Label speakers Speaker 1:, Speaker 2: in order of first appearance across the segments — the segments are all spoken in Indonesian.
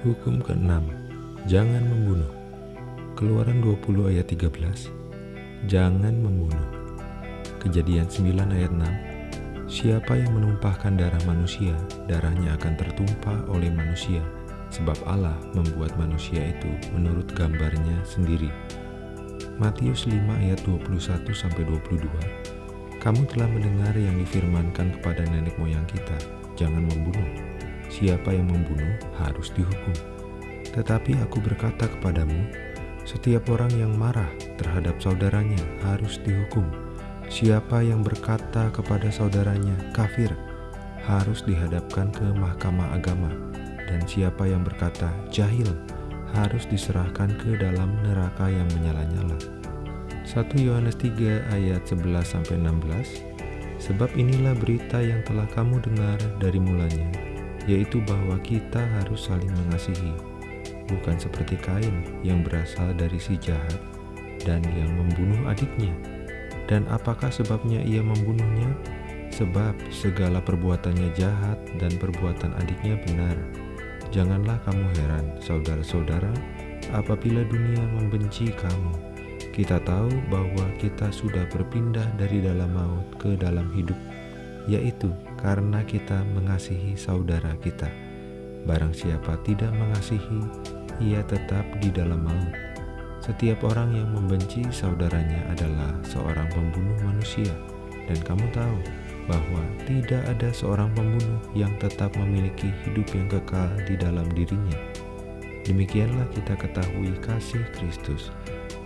Speaker 1: Hukum ke-6 Jangan membunuh. Keluaran 20 ayat 13 Jangan membunuh. Kejadian 9 ayat 6 Siapa yang menumpahkan darah manusia, darahnya akan tertumpah oleh manusia, sebab Allah membuat manusia itu menurut gambarnya sendiri. Matius 5 ayat 21 sampai 22. Kamu telah mendengar yang difirmankan kepada nenek moyang kita, jangan membunuh siapa yang membunuh harus dihukum. Tetapi aku berkata kepadamu, setiap orang yang marah terhadap saudaranya harus dihukum. Siapa yang berkata kepada saudaranya kafir harus dihadapkan ke mahkamah agama, dan siapa yang berkata jahil harus diserahkan ke dalam neraka yang menyala-nyala. 1 Yohanes 3 ayat 11-16 Sebab inilah berita yang telah kamu dengar dari mulanya, yaitu bahwa kita harus saling mengasihi, bukan seperti Kain yang berasal dari si jahat dan yang membunuh adiknya. Dan apakah sebabnya ia membunuhnya? Sebab segala perbuatannya jahat dan perbuatan adiknya benar. Janganlah kamu heran, saudara-saudara, apabila dunia membenci kamu. Kita tahu bahwa kita sudah berpindah dari dalam maut ke dalam hidup, yaitu karena kita mengasihi saudara kita. Barang siapa tidak mengasihi, ia tetap di dalam maut. Setiap orang yang membenci saudaranya adalah seorang pembunuh manusia, dan kamu tahu bahwa tidak ada seorang pembunuh yang tetap memiliki hidup yang kekal di dalam dirinya. Demikianlah kita ketahui kasih Kristus,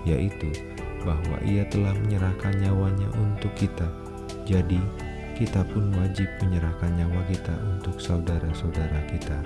Speaker 1: yaitu bahwa Ia telah menyerahkan nyawanya untuk kita. Jadi, kita pun wajib menyerahkan nyawa kita untuk saudara-saudara kita.